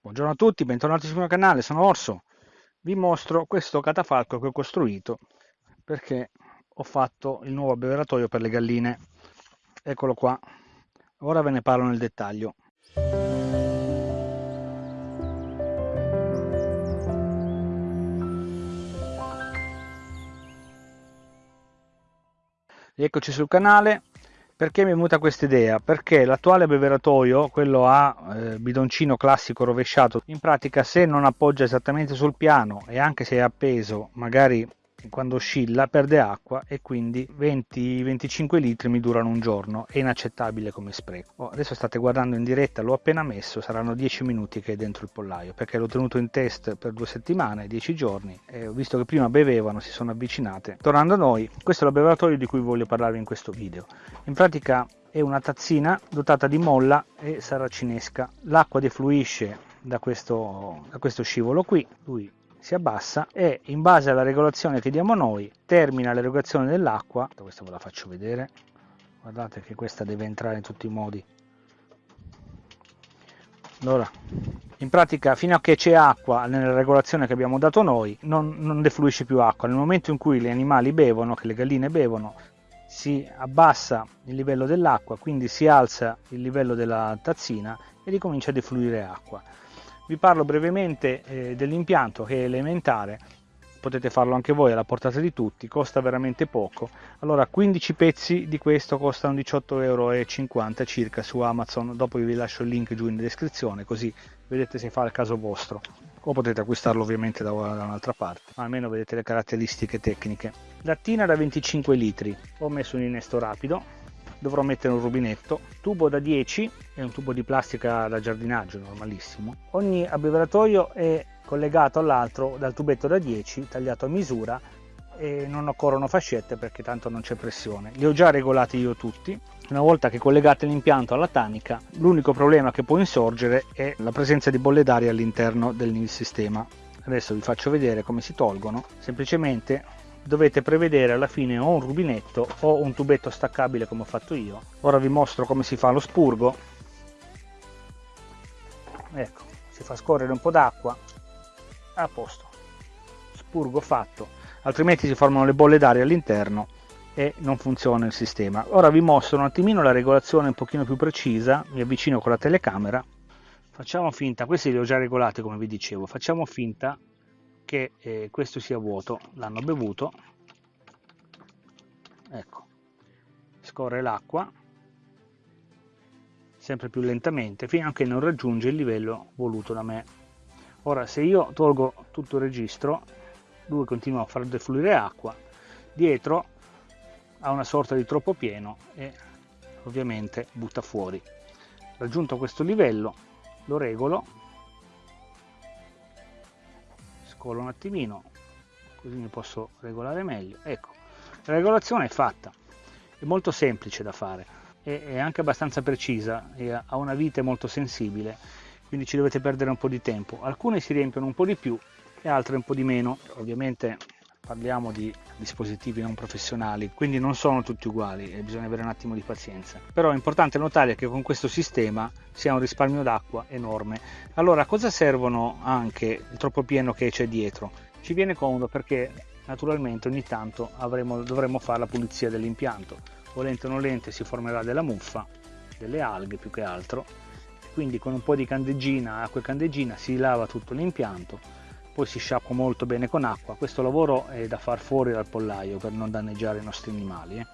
Buongiorno a tutti, bentornati sul mio canale, sono Orso. Vi mostro questo catafalco che ho costruito perché ho fatto il nuovo abbeveratoio per le galline. Eccolo qua. Ora ve ne parlo nel dettaglio. Eccoci sul canale, perché mi è venuta questa idea? Perché l'attuale abbeveratoio, quello a eh, bidoncino classico rovesciato, in pratica se non appoggia esattamente sul piano e anche se è appeso magari quando oscilla perde acqua e quindi 20-25 litri mi durano un giorno è inaccettabile come spreco. Oh, adesso state guardando in diretta l'ho appena messo saranno 10 minuti che è dentro il pollaio perché l'ho tenuto in test per due settimane 10 giorni e ho visto che prima bevevano si sono avvicinate. Tornando a noi questo è l'abbeveratoio di cui voglio parlarvi in questo video. In pratica è una tazzina dotata di molla e saracinesca. L'acqua defluisce da questo, da questo scivolo qui. Lui si abbassa e in base alla regolazione che diamo noi termina l'erogazione dell'acqua. Questa ve la faccio vedere. Guardate che questa deve entrare in tutti i modi. Allora in pratica fino a che c'è acqua nella regolazione che abbiamo dato noi non, non defluisce più acqua. Nel momento in cui gli animali bevono che le galline bevono si abbassa il livello dell'acqua quindi si alza il livello della tazzina e ricomincia a defluire acqua vi parlo brevemente eh, dell'impianto che è elementare, potete farlo anche voi alla portata di tutti, costa veramente poco. Allora 15 pezzi di questo costano 18,50 euro circa su Amazon, dopo vi lascio il link giù in descrizione così vedete se fa il caso vostro. O potete acquistarlo ovviamente da, da un'altra parte, ma almeno vedete le caratteristiche tecniche. Lattina da 25 litri, ho messo un innesto rapido, dovrò mettere un rubinetto tubo da 10 è un tubo di plastica da giardinaggio normalissimo. Ogni abbeveratoio è collegato all'altro dal tubetto da 10 tagliato a misura e non occorrono fascette perché tanto non c'è pressione. Li ho già regolati io tutti. Una volta che collegate l'impianto alla tanica l'unico problema che può insorgere è la presenza di bolle d'aria all'interno del sistema. Adesso vi faccio vedere come si tolgono. Semplicemente dovete prevedere alla fine o un rubinetto o un tubetto staccabile come ho fatto io. Ora vi mostro come si fa lo spurgo. Ecco si fa scorrere un po' d'acqua. A posto. Spurgo fatto. Altrimenti si formano le bolle d'aria all'interno e non funziona il sistema. Ora vi mostro un attimino la regolazione un pochino più precisa. Mi avvicino con la telecamera. Facciamo finta questi li ho già regolati come vi dicevo. Facciamo finta che eh, questo sia vuoto. L'hanno bevuto. Ecco. Scorre l'acqua. Sempre più lentamente fino a che non raggiunge il livello voluto da me. Ora se io tolgo tutto il registro lui continua a far defluire acqua. Dietro ha una sorta di troppo pieno e ovviamente butta fuori. Raggiunto questo livello lo regolo scolo un attimino così mi posso regolare meglio. Ecco la regolazione è fatta è molto semplice da fare è anche abbastanza precisa e ha una vite molto sensibile quindi ci dovete perdere un po' di tempo. Alcune si riempiono un po' di più e altre un po' di meno. Ovviamente parliamo di dispositivi non professionali quindi non sono tutti uguali e bisogna avere un attimo di pazienza. Però è importante notare che con questo sistema si ha un risparmio d'acqua enorme. Allora cosa servono anche il troppo pieno che c'è dietro? Ci viene comodo perché naturalmente ogni tanto avremo, dovremo fare la pulizia dell'impianto. Volente o nolente si formerà della muffa delle alghe più che altro. Quindi con un po' di candeggina acqua e candeggina si lava tutto l'impianto poi si sciacqua molto bene con acqua. Questo lavoro è da far fuori dal pollaio per non danneggiare i nostri animali eh.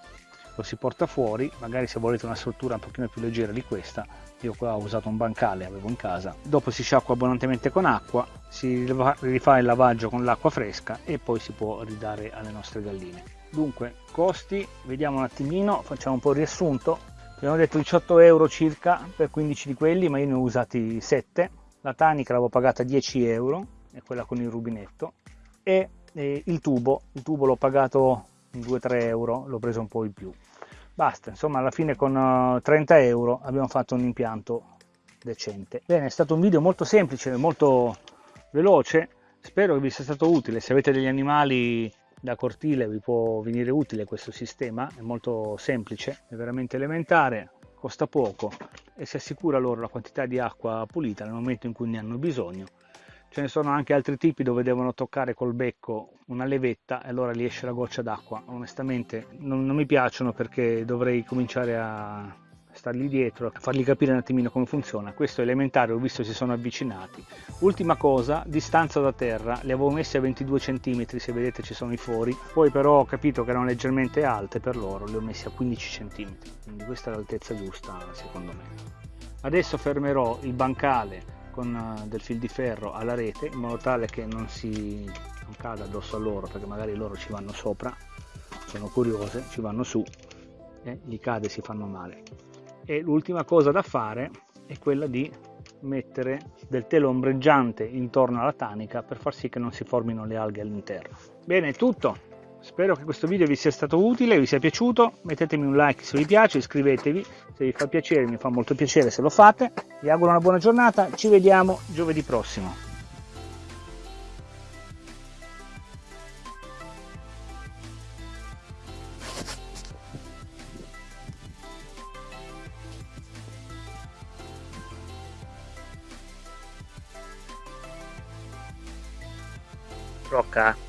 lo si porta fuori magari se volete una struttura un pochino più leggera di questa. Io qua ho usato un bancale avevo in casa. Dopo si sciacqua abbondantemente con acqua si rifà il lavaggio con l'acqua fresca e poi si può ridare alle nostre galline. Dunque costi vediamo un attimino facciamo un po' il riassunto. Abbiamo detto 18 euro circa per 15 di quelli ma io ne ho usati 7 la tanica l'avevo pagata 10 euro è quella con il rubinetto e, e il tubo il tubo l'ho pagato 2-3 euro l'ho preso un po' in più. Basta insomma alla fine con 30 eh, euro abbiamo fatto un impianto decente. Bene è stato un video molto semplice molto veloce. Spero che vi sia stato utile. Se avete degli animali da cortile vi può venire utile questo sistema. È molto semplice è veramente elementare costa poco e si assicura loro la quantità di acqua pulita nel momento in cui ne hanno bisogno. Ce ne sono anche altri tipi dove devono toccare col becco una levetta e allora gli esce la goccia d'acqua. Onestamente non, non mi piacciono perché dovrei cominciare a stargli dietro, fargli capire un attimino come funziona. Questo è elementare, ho visto si sono avvicinati. Ultima cosa, distanza da terra, li avevo messi a 22 cm, se vedete ci sono i fori, poi però ho capito che erano leggermente alte per loro, li ho messi a 15 cm, quindi questa è l'altezza giusta secondo me. Adesso fermerò il bancale con eh, del fil di ferro alla rete in modo tale che non si non cada addosso a loro perché magari loro ci vanno sopra sono curiose ci vanno su e gli cade e si fanno male e l'ultima cosa da fare è quella di mettere del telo ombreggiante intorno alla tanica per far sì che non si formino le alghe all'interno. Bene, è tutto. Spero che questo video vi sia stato utile, vi sia piaciuto, mettetemi un like se vi piace, iscrivetevi se vi fa piacere, mi fa molto piacere se lo fate. Vi auguro una buona giornata, ci vediamo giovedì prossimo. Rocca